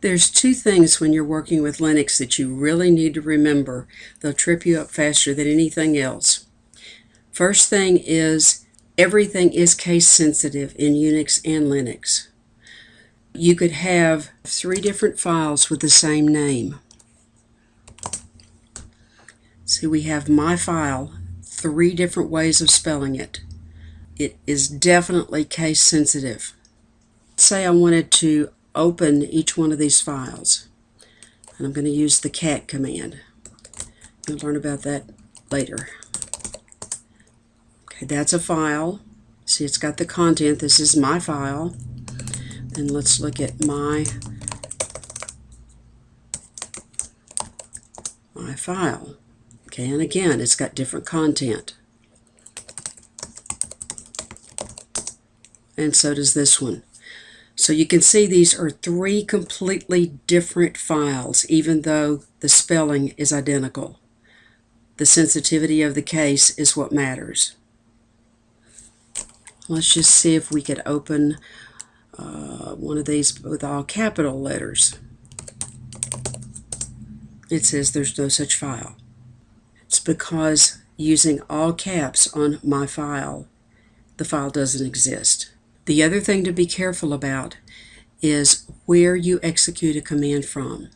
There's two things when you're working with Linux that you really need to remember. They'll trip you up faster than anything else. First thing is everything is case sensitive in Unix and Linux. You could have three different files with the same name. See, we have my file, three different ways of spelling it. It is definitely case sensitive. Say I wanted to open each one of these files. And I'm going to use the cat command. You'll learn about that later. Okay, that's a file. See, it's got the content. This is my file. And let's look at my my file. Okay, and again, it's got different content. And so does this one. So you can see these are three completely different files, even though the spelling is identical. The sensitivity of the case is what matters. Let's just see if we could open uh, one of these with all capital letters. It says there's no such file. It's because using all caps on my file, the file doesn't exist. The other thing to be careful about is where you execute a command from.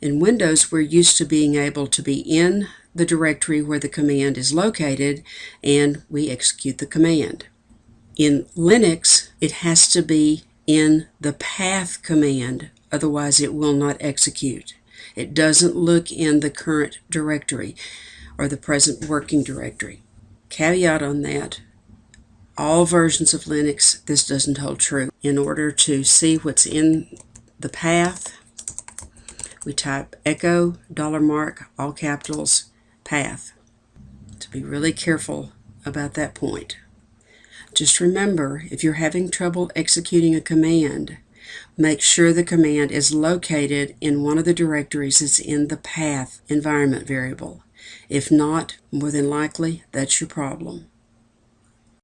In Windows, we're used to being able to be in the directory where the command is located and we execute the command. In Linux, it has to be in the path command, otherwise it will not execute. It doesn't look in the current directory or the present working directory. Caveat on that, all versions of Linux, this doesn't hold true. In order to see what's in the path, we type echo dollar mark all capitals path. To be really careful about that point. Just remember, if you're having trouble executing a command, make sure the command is located in one of the directories that's in the path environment variable. If not, more than likely, that's your problem.